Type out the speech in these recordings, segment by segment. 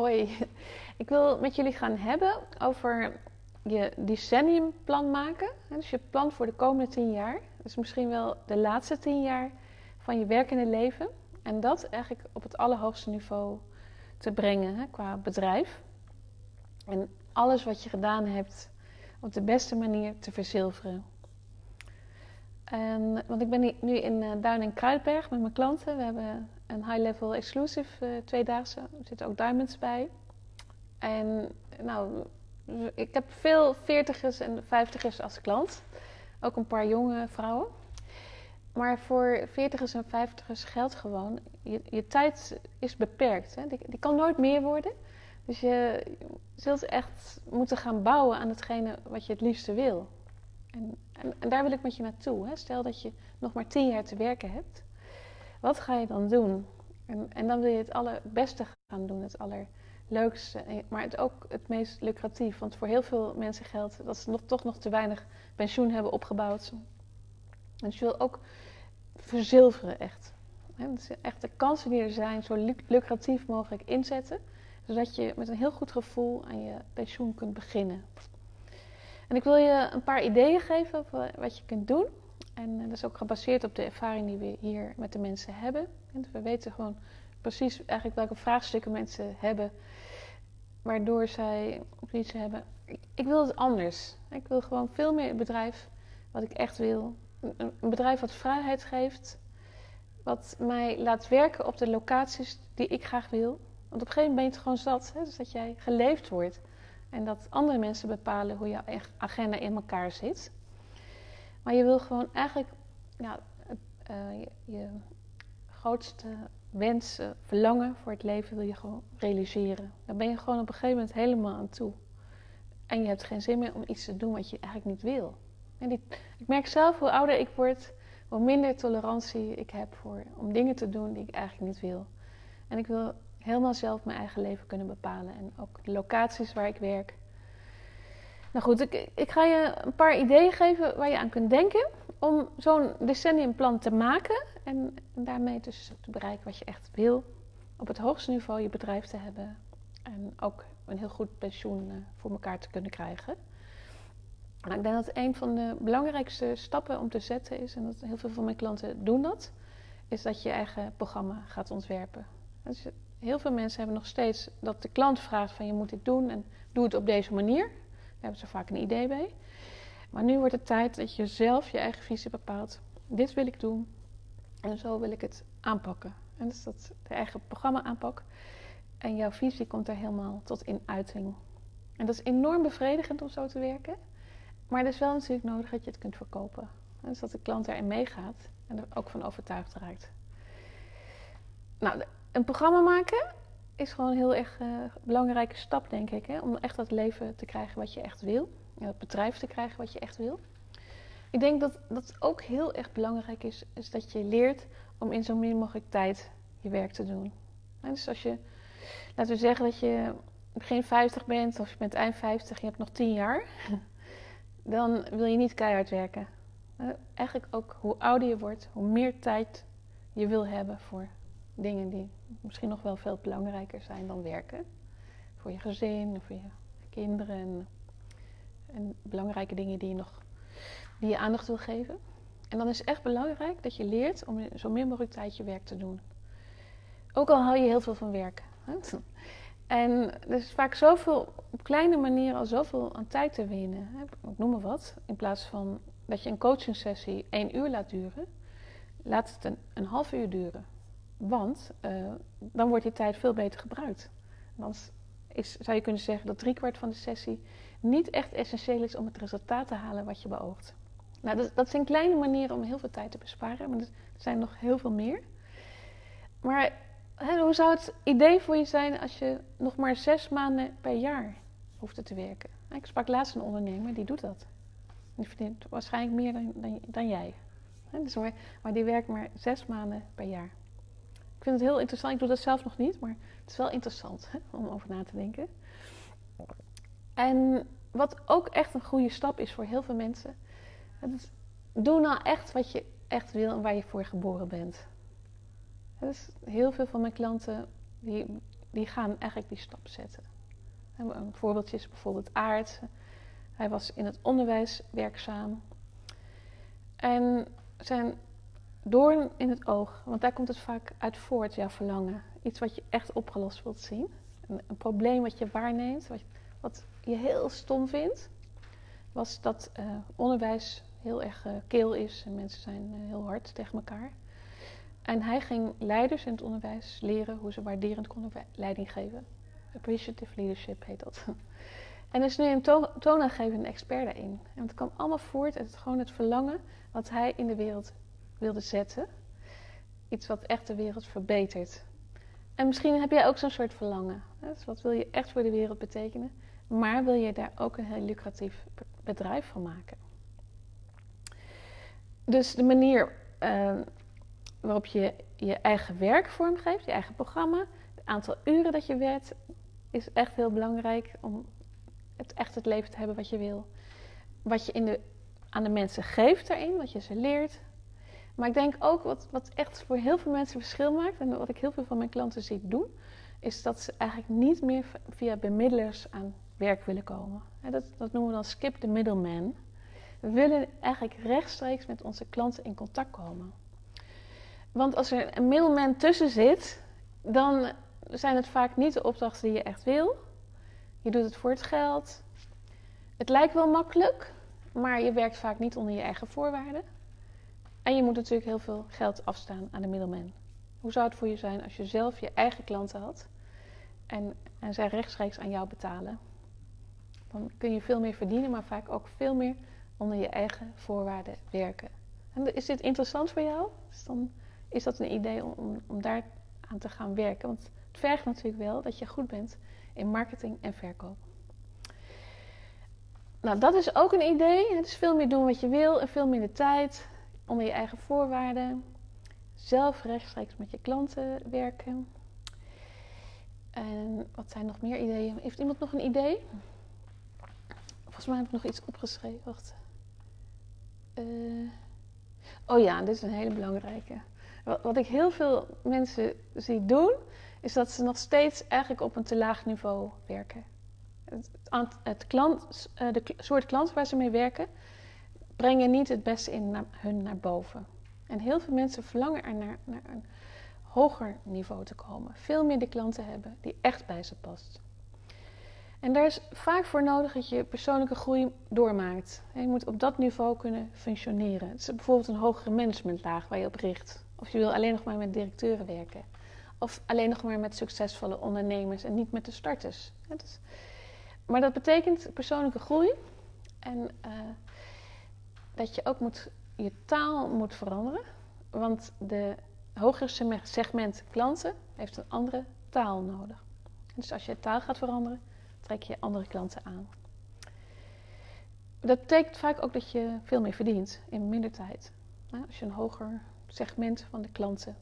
Hoi, ik wil met jullie gaan hebben over je decenniumplan maken. Dus je plan voor de komende tien jaar. Dus misschien wel de laatste tien jaar van je werkende leven. En dat eigenlijk op het allerhoogste niveau te brengen qua bedrijf. En alles wat je gedaan hebt op de beste manier te verzilveren. En, want ik ben nu in uh, Duin en Kruidberg met mijn klanten. We hebben een high-level exclusive uh, tweedaagse. Er zitten ook diamonds bij. En nou, ik heb veel veertigers en vijftigers als klant. Ook een paar jonge vrouwen. Maar voor veertigers en vijftigers geldt gewoon, je, je tijd is beperkt. Hè? Die, die, kan nooit meer worden. Dus je zult echt moeten gaan bouwen aan hetgene wat je het liefste wil. En, en, en daar wil ik met je naartoe. Hè? Stel dat je nog maar tien jaar te werken hebt. Wat ga je dan doen? En, en dan wil je het allerbeste gaan doen, het allerleukste. Maar het ook het meest lucratief. Want voor heel veel mensen geldt dat ze nog, toch nog te weinig pensioen hebben opgebouwd. Dus je wil ook verzilveren echt. Dus echt de kansen die er zijn zo lucratief mogelijk inzetten. Zodat je met een heel goed gevoel aan je pensioen kunt beginnen. En ik wil je een paar ideeën geven wat je kunt doen. En dat is ook gebaseerd op de ervaring die we hier met de mensen hebben. we weten gewoon precies eigenlijk welke vraagstukken mensen hebben, waardoor zij iets hebben. Ik wil het anders. Ik wil gewoon veel meer een bedrijf wat ik echt wil. Een bedrijf wat vrijheid geeft, wat mij laat werken op de locaties die ik graag wil. Want op een gegeven moment gewoon zat, hè? dus dat jij geleefd wordt. En dat andere mensen bepalen hoe jouw agenda in elkaar zit. Maar je wil gewoon eigenlijk uh, je, je, grootste wensen, verlangen voor het leven wil je gewoon realiseren. Daar ben je gewoon op een gegeven moment helemaal aan toe. En je hebt geen zin meer om iets te doen wat je eigenlijk niet wil. En die, ik merk zelf hoe ouder ik word, hoe minder tolerantie ik heb voor, om dingen te doen die ik eigenlijk niet wil. En ik wil helemaal zelf mijn eigen leven kunnen bepalen. En ook de locaties waar ik werk. Nou goed, ik, ga je een paar ideeën geven waar je aan kunt denken om zo'n decenniumplan te maken en, daarmee dus te bereiken wat je echt wil. Op het hoogste niveau je bedrijf te hebben en ook een heel goed pensioen uh, voor elkaar te kunnen krijgen. Nou, ik denk dat een van de belangrijkste stappen om te zetten is, en dat heel veel van mijn klanten doen dat, is dat je je eigen programma gaat ontwerpen. Heel veel mensen hebben nog steeds dat de klant vraagt van je moet dit doen en doe het op deze manier. Hebben ze vaak een idee bij. Maar nu wordt het tijd dat je zelf je eigen visie bepaalt. Dit wil ik doen en zo wil ik het aanpakken. En dus dat de eigen programma aanpak. En jouw visie komt er helemaal tot in uiting. En dat is enorm bevredigend om zo te werken. Maar het is wel natuurlijk nodig dat je het kunt verkopen. Dus dat de klant erin meegaat en er ook van overtuigd raakt. Nou, een programma maken is gewoon een heel erg uh, belangrijke stap, denk ik. Hè? Om echt dat leven te krijgen wat je echt wil. En dat bedrijf te krijgen wat je echt wil. Ik denk dat dat ook heel erg belangrijk is, is dat je leert om in zo min mogelijk tijd je werk te doen. dus als je, laten we zeggen dat je begin 50 bent of je bent eind 50, je hebt nog 10 jaar, dan wil je niet keihard werken. Eigenlijk ook hoe ouder je wordt, hoe meer tijd je wil hebben voor dingen die misschien nog wel veel belangrijker zijn dan werken. Voor je gezin, voor je kinderen en, belangrijke dingen die je nog die je aandacht wil geven. En dan is het echt belangrijk dat je leert om zo min mogelijk tijd je werk te doen. Ook al hou je heel veel van werken. En er is vaak zoveel, op kleine manieren al zoveel aan tijd te winnen. Ik noem maar wat. In plaats van dat je een coaching sessie één uur laat duren, laat het een, een half uur duren. Want uh, dan wordt die tijd veel beter gebruikt. Dan is, zou je kunnen zeggen dat driekwart van de sessie niet echt essentieel is om het resultaat te halen wat je beoogt. Nou, dat, dat zijn kleine manieren om heel veel tijd te besparen, maar er zijn nog heel veel meer. Maar hè, hoe zou het idee voor je zijn als je nog maar zes maanden per jaar hoeft te werken? Ik sprak laatst een ondernemer, die doet dat. Die verdient waarschijnlijk meer dan, dan, jij. Dus maar die werkt maar zes maanden per jaar. Ik vind het heel interessant. Ik doe dat zelf nog niet, maar het is wel interessant hè, om over na te denken. En wat ook echt een goede stap is voor heel veel mensen. Doe nou echt wat je echt wil en waar je voor geboren bent. Heel veel van mijn klanten die die gaan eigenlijk die stap zetten. Een voorbeeldje is bijvoorbeeld Aard. Hij was in het onderwijs werkzaam. En zijn doorn in het oog, want daar komt het vaak uit voort, jouw verlangen. Iets wat je echt opgelost wilt zien. Een, probleem wat je waarneemt, wat, wat, je heel stom vindt, was dat uh, onderwijs heel erg uh, keel is en mensen zijn uh, heel hard tegen elkaar. En hij ging leiders in het onderwijs leren hoe ze waarderend konden leiding geven. Appreciative leadership heet dat. En is nu een to toonaangevende expert daarin. En het kwam allemaal voort uit het, gewoon het verlangen wat hij in de wereld wilde zetten. Iets wat echt de wereld verbetert. En misschien heb jij ook zo'n soort verlangen. Dus wat wil je echt voor de wereld betekenen? Maar wil je daar ook een heel lucratief bedrijf van maken? Dus de manier uh, waarop je je eigen werk vormgeeft, je eigen programma, het aantal uren dat je werkt, is echt heel belangrijk om echt het leven te hebben wat je wil. Wat je in de, aan de mensen geeft daarin, wat je ze leert. Maar ik denk ook wat, wat echt voor heel veel mensen verschil maakt, en wat ik heel veel van mijn klanten zie doen, is dat ze eigenlijk niet meer via bemiddelers aan werk willen komen. Dat, dat noemen we dan skip the middleman. We willen eigenlijk rechtstreeks met onze klanten in contact komen. Want als er een middleman tussen zit, dan zijn het vaak niet de opdrachten die je echt wil. Je doet het voor het geld. Het lijkt wel makkelijk, maar je werkt vaak niet onder je eigen voorwaarden. En je moet natuurlijk heel veel geld afstaan aan de middelman. Hoe zou het voor je zijn als je zelf je eigen klanten had en, en zij rechtstreeks aan jou betalen? Dan kun je veel meer verdienen, maar vaak ook veel meer onder je eigen voorwaarden werken. En is dit interessant voor jou? Dus dan is dat een idee om, om daar aan te gaan werken. Want het vergt natuurlijk wel dat je goed bent in marketing en verkoop. Nou, dat is ook een idee. Het is veel meer doen wat je wil en veel minder tijd onder je eigen voorwaarden. Zelf rechtstreeks met je klanten werken. En wat zijn nog meer ideeën? Heeft iemand nog een idee? Volgens mij heb ik nog iets opgeschreven. Wacht. Uh, oh ja, dit is een hele belangrijke. Wat, wat ik heel veel mensen zie doen, is dat ze nog steeds eigenlijk op een te laag niveau werken. Het, het klant, eh, de soort klanten waar ze mee werken, brengen niet het beste in hun naar boven. En heel veel mensen verlangen er naar, een hoger niveau te komen. Veel meer de klanten hebben die echt bij ze past. En daar is vaak voor nodig dat je persoonlijke groei doormaakt. Je moet op dat niveau kunnen functioneren. Het is bijvoorbeeld een hogere managementlaag waar je op richt. Of je wil alleen nog maar met directeuren werken. Of alleen nog maar met succesvolle ondernemers en niet met de starters. maar dat betekent persoonlijke groei. En uh, dat je ook moet, je taal moet veranderen. Want de hogere segment klanten heeft een andere taal nodig. Dus als je taal gaat veranderen, trek je andere klanten aan. Dat betekent vaak ook dat je veel meer verdient in minder tijd. Als je een hoger segment van de klanten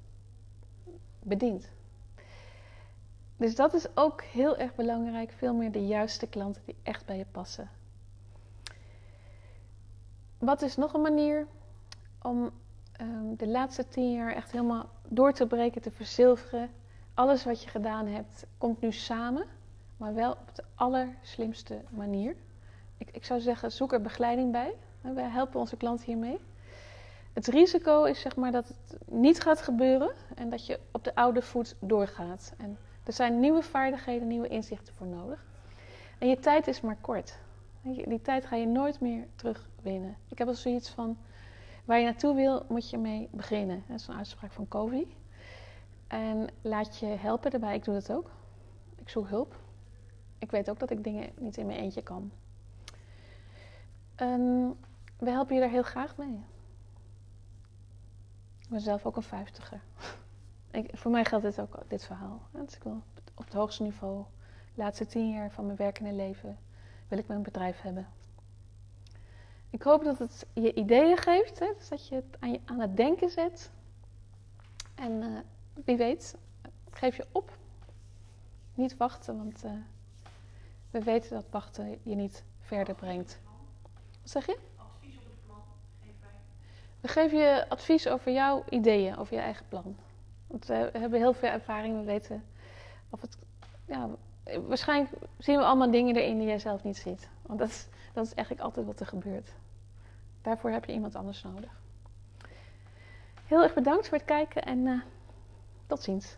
bedient. Dus dat is ook heel erg belangrijk. Veel meer de juiste klanten die echt bij je passen. Wat is nog een manier om um, de laatste tien jaar echt helemaal door te breken, te verzilveren? Alles wat je gedaan hebt komt nu samen, maar wel op de allerslimste manier. Ik, ik zou zeggen, zoek er begeleiding bij. Wij helpen onze klanten hiermee. Het risico is zeg maar dat het niet gaat gebeuren en dat je op de oude voet doorgaat. En er zijn nieuwe vaardigheden, nieuwe inzichten voor nodig. En je tijd is maar kort. Die tijd ga je nooit meer terugwinnen. Ik heb al zoiets van, waar je naartoe wil, moet je mee beginnen. Dat is een uitspraak van Covey. En laat je helpen daarbij. Ik doe dat ook. Ik zoek hulp. Ik weet ook dat ik dingen niet in mijn eentje kan. En we helpen je daar heel graag mee. Ik ben zelf ook een vijftiger. Ik, voor mij geldt dit ook, dit verhaal. Ik op het hoogste niveau, de laatste tien jaar van mijn werkende leven, wil ik mijn bedrijf hebben. Ik hoop dat het je ideeën geeft, hè? Dus dat je het aan, je aan, het denken zet. En uh, wie weet, geef je op. Niet wachten, want uh, we weten dat wachten je niet verder brengt. Wat zeg je? We geven je advies over jouw ideeën, over je eigen plan. Want we hebben heel veel ervaring, we weten of het ja, waarschijnlijk zien we allemaal dingen erin die jij zelf niet ziet. Want dat is, dat is eigenlijk altijd wat er gebeurt. Daarvoor heb je iemand anders nodig. Heel erg bedankt voor het kijken en uh, tot ziens.